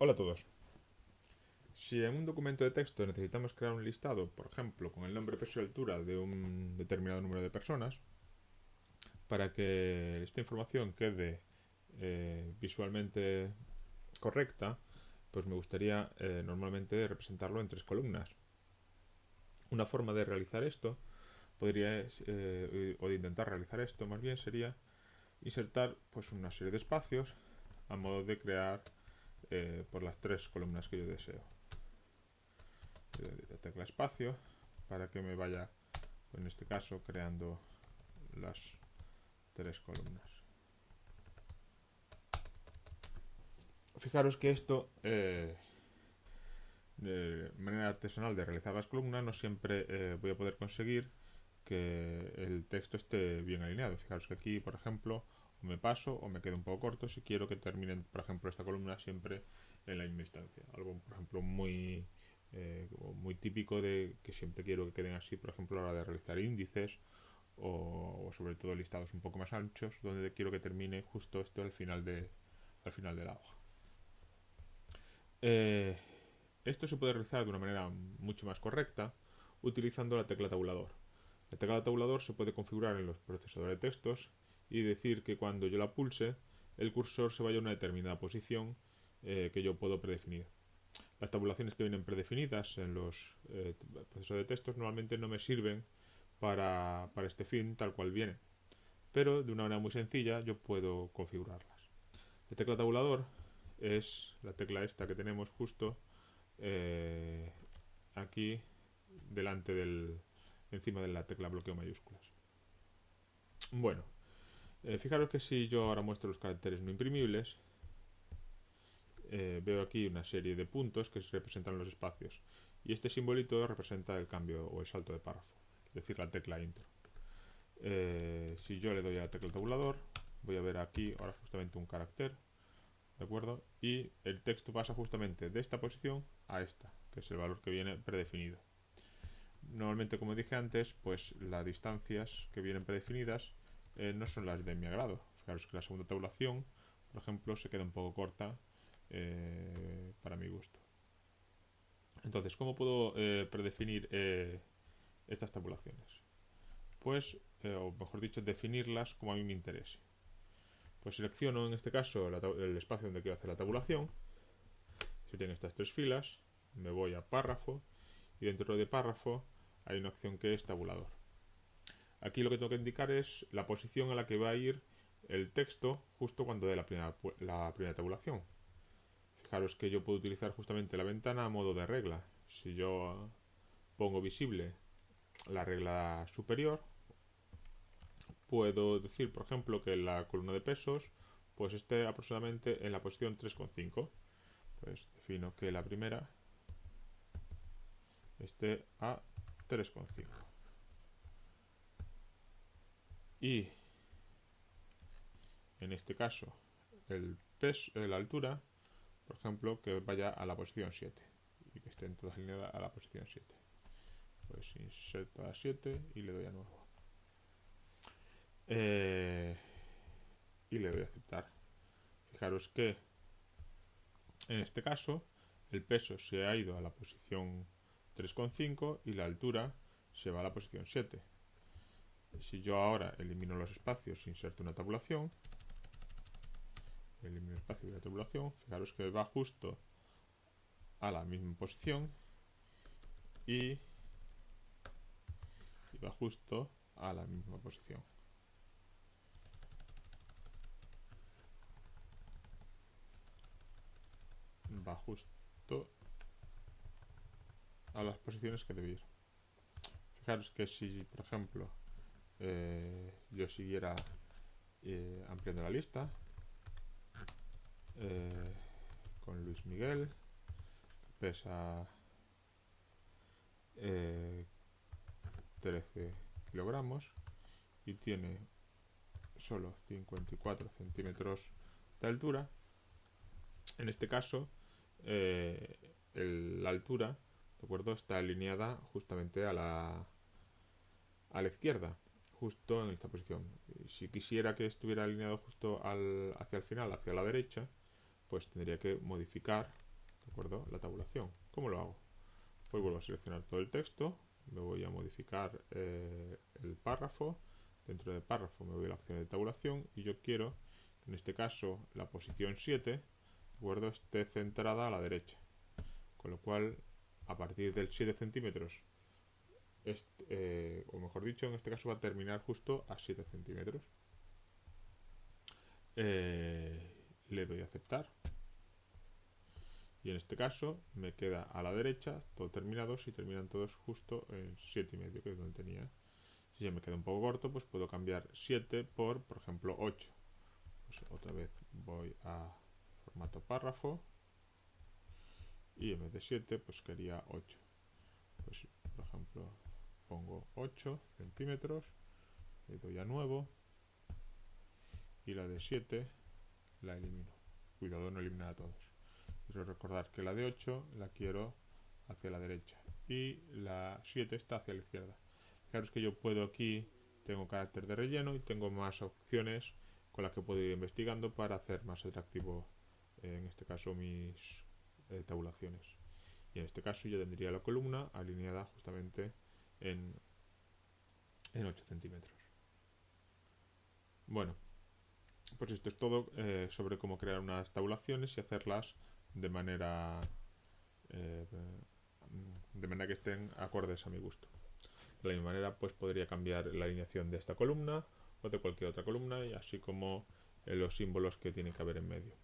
Hola a todos. Si en un documento de texto necesitamos crear un listado, por ejemplo, con el nombre, peso y altura de un determinado número de personas, para que esta información quede eh, visualmente correcta, pues me gustaría eh, normalmente representarlo en tres columnas. Una forma de realizar esto, podría, eh, o de intentar realizar esto más bien, sería insertar pues una serie de espacios a modo de crear eh, por las tres columnas que yo deseo. La tecla espacio para que me vaya, en este caso, creando las tres columnas. Fijaros que esto, eh, de manera artesanal de realizar las columnas, no siempre eh, voy a poder conseguir que el texto esté bien alineado. Fijaros que aquí, por ejemplo, me paso o me quedo un poco corto si quiero que termine, por ejemplo, esta columna siempre en la misma instancia. Algo, por ejemplo, muy, eh, muy típico de que siempre quiero que queden así, por ejemplo, a la hora de realizar índices o, sobre todo listados un poco más anchos, donde quiero que termine justo esto al final de, al final de la hoja. Eh, esto se puede realizar de una manera mucho más correcta utilizando la tecla tabulador. La tecla tabulador se puede configurar en los procesadores de textos y decir que cuando yo la pulse el cursor se vaya a una determinada posición eh, que yo puedo predefinir. Las tabulaciones que vienen predefinidas en los eh, procesos de textos normalmente no me sirven para, para este fin tal cual viene, pero de una manera muy sencilla yo puedo configurarlas. La tecla tabulador es la tecla esta que tenemos justo eh, aquí delante del encima de la tecla bloqueo mayúsculas. Bueno, eh, fijaros que si yo ahora muestro los caracteres no imprimibles, eh, veo aquí una serie de puntos que representan los espacios. Y este simbolito representa el cambio o el salto de párrafo, es decir, la tecla intro. Eh, si yo le doy a la tecla tabulador, voy a ver aquí ahora justamente un carácter, ¿de acuerdo? Y el texto pasa justamente de esta posición a esta, que es el valor que viene predefinido. Normalmente, como dije antes, pues las distancias que vienen predefinidas eh, no son las de mi agrado. Fijaros que la segunda tabulación, por ejemplo, se queda un poco corta eh, para mi gusto. Entonces, ¿cómo puedo eh, predefinir estas tabulaciones? Pues, o mejor dicho, definirlas como a mí me interese. Pues selecciono en este caso el espacio donde quiero hacer la tabulación. Serían estas tres filas. Me voy a párrafo y dentro de párrafo hay una opción que es tabulador. Aquí lo que tengo que indicar es la posición a la que va a ir el texto justo cuando dé la primera, la primera tabulación. Fijaros que yo puedo utilizar justamente la ventana a modo de regla. Si yo pongo visible la regla superior, puedo decir, por ejemplo, que la columna de pesos pues esté aproximadamente en la posición 3,5. Pues defino que la primera esté a 3,5 y en este caso el peso, la altura, por ejemplo, que vaya a la posición 7 y que estén todas alineadas a la posición 7. Pues inserto a 7 y le doy a nuevo. Eh, y le doy a aceptar. Fijaros que en este caso el peso se ha ido a la posición 3,5 y la altura se va a la posición 7. Si yo ahora elimino los espacios inserto una tabulación, elimino el espacio de la tabulación, fijaros que va justo a la misma posición y, va justo a la misma posición. Va justo a las posiciones que debía. Fijaros que si, por ejemplo, eh, yo siguiera eh, ampliando la lista eh, con Luis Miguel pesa 13 kilogramos y tiene solo 54 centímetros de altura. En este caso la altura de acuerdo está alineada justamente a la a la izquierda justo en esta posición. Si quisiera que estuviera alineado justo al, hacia el final, hacia la derecha, pues tendría que modificar ¿De acuerdo? La tabulación. ¿Cómo lo hago? Pues vuelvo a seleccionar todo el texto, me voy a modificar eh, el párrafo, dentro del párrafo me voy a la opción de tabulación y yo quiero en este caso la posición 7 ¿de acuerdo? esté centrada a la derecha. Con lo cual, a partir del 7 centímetros, eh, o mejor dicho, en este caso va a terminar justo a 7 centímetros. Eh, le doy a aceptar. Y en este caso me queda a la derecha todo terminado si terminan todos justo en 7,5 que es donde tenía. Si ya me queda un poco corto pues puedo cambiar 7 por por ejemplo 8 pues otra vez voy a formato párrafo. Y en vez de 7 pues quería 8 pues por ejemplo pongo 8 centímetros le doy a nuevo y la de 7 la elimino cuidado no eliminar a todos Quiero recordar que la de 8 la quiero hacia la derecha y la 7 está hacia la izquierda. Fijaros que yo puedo aquí, tengo carácter de relleno y tengo más opciones con las que puedo ir investigando para hacer más atractivo, en este caso, mis eh, tabulaciones. Y en este caso yo tendría la columna alineada justamente en, en 8 centímetros. Bueno, pues esto es todo eh, sobre cómo crear unas tabulaciones y hacerlas de manera eh, de manera que estén acordes a mi gusto. De la misma manera, pues podría cambiar la alineación de esta columna o de cualquier otra columna, y así como los símbolos que tienen que haber en medio.